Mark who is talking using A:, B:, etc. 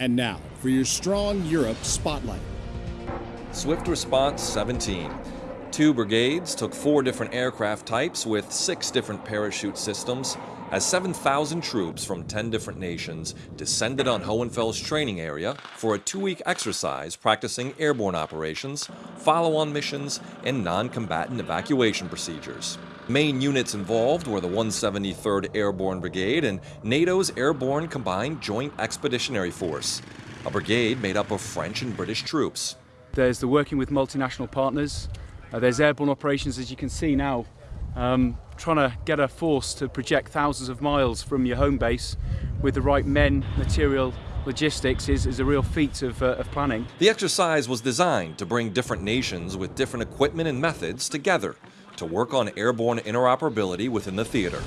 A: And now for your Strong Europe Spotlight.
B: Swift Response 17. Two brigades took four different aircraft types with six different parachute systems as 7,000 troops from 10 different nations descended on Hohenfels training area for a two-week exercise practicing airborne operations, follow-on missions, and non-combatant evacuation procedures. The main units involved were the 173rd Airborne Brigade and NATO's Airborne Combined Joint Expeditionary Force, a brigade made up of French and British troops.
C: There's the working with multinational partners. Uh, there's airborne operations, as you can see now, um, trying to get a force to project thousands of miles from your home base with the right men, material, logistics is, is a real feat of, uh, of planning.
B: The exercise was designed to bring different nations with different equipment and methods together to work on airborne interoperability within the theater.